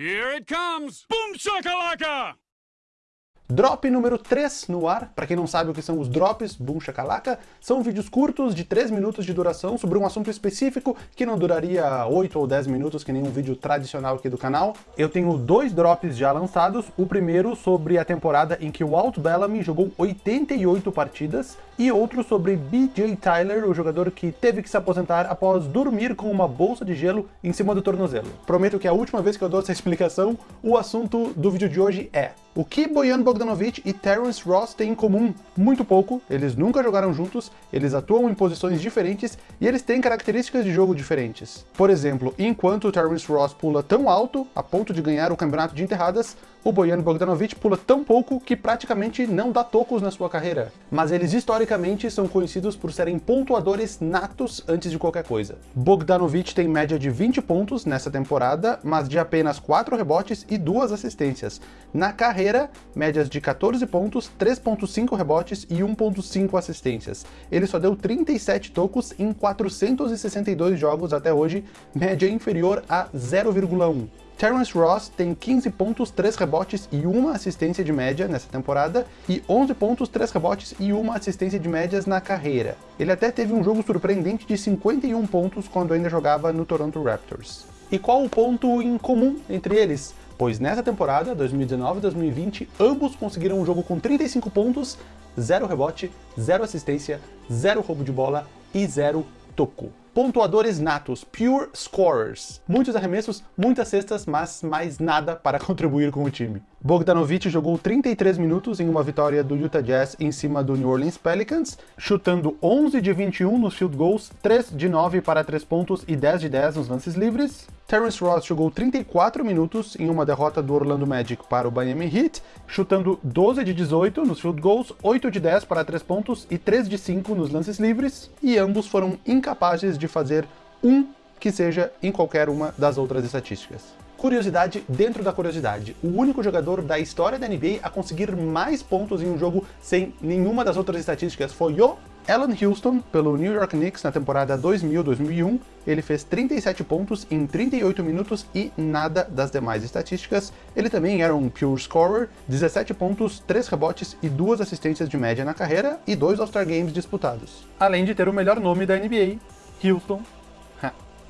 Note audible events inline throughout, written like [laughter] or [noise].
Here it comes! Boom shakalaka! Drop número 3 no ar. Para quem não sabe o que são os drops, boom shakalaka, são vídeos curtos de 3 minutos de duração sobre um assunto específico que não duraria 8 ou 10 minutos, que nem um vídeo tradicional aqui do canal. Eu tenho dois drops já lançados. O primeiro sobre a temporada em que o Walt Bellamy jogou 88 partidas e outro sobre BJ Tyler, o jogador que teve que se aposentar após dormir com uma bolsa de gelo em cima do tornozelo. Prometo que é a última vez que eu dou essa [laughs] explicação, o assunto do vídeo de hoje é o que Bojan Bogdanovic e Terence Ross têm em comum? Muito pouco, eles nunca jogaram juntos, eles atuam em posições diferentes e eles têm características de jogo diferentes. Por exemplo, enquanto Terence Ross pula tão alto, a ponto de ganhar o campeonato de enterradas, o Bojan Bogdanovic pula tão pouco que praticamente não dá tocos na sua carreira. Mas eles historicamente são conhecidos por serem pontuadores natos antes de qualquer coisa. Bogdanovic tem média de 20 pontos nessa temporada, mas de apenas 4 rebotes e 2 assistências. Na carreira, médias de 14 pontos, 3.5 rebotes e 1.5 assistências. Ele só deu 37 tocos em 462 jogos até hoje, média inferior a 0,1. Terence Ross tem 15 pontos, 3 rebotes e 1 assistência de média nessa temporada, e 11 pontos, 3 rebotes e 1 assistência de médias na carreira. Ele até teve um jogo surpreendente de 51 pontos quando ainda jogava no Toronto Raptors. E qual o ponto em comum entre eles? Pois nessa temporada, 2019-2020, ambos conseguiram um jogo com 35 pontos, 0 rebote, 0 assistência, 0 roubo de bola e 0 toco pontuadores natos, pure scorers. Muitos arremessos, muitas cestas, mas mais nada para [laughs] contribuir com o time. Bogdanovic jogou 33 minutos em uma vitória do Utah Jazz em cima do New Orleans Pelicans, chutando 11 de 21 nos field goals, 3 de 9 para 3 pontos e 10 de 10 nos lances livres. Terence Ross jogou 34 minutos em uma derrota do Orlando Magic para o Miami Heat, chutando 12 de 18 nos field goals, 8 de 10 para 3 pontos e 3 de 5 nos lances livres, e ambos foram incapazes de fazer um que seja em qualquer uma das outras estatísticas. Curiosidade dentro da curiosidade, o único jogador da história da NBA a conseguir mais pontos em um jogo sem nenhuma das outras estatísticas foi o Allen Houston, pelo New York Knicks na temporada 2000-2001, ele fez 37 pontos em 38 minutos e nada das demais estatísticas. Ele também era um pure scorer, 17 pontos, 3 rebotes e 2 assistências de média na carreira e 2 All-Star Games disputados. Além de ter o melhor nome da NBA, Houston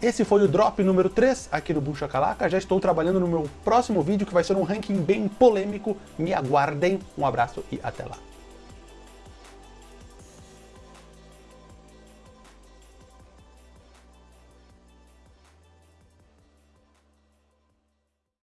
esse foi o drop número 3 aqui no Bucha Calaca. Já estou trabalhando no meu próximo vídeo, que vai ser um ranking bem polêmico. Me aguardem. Um abraço e até lá.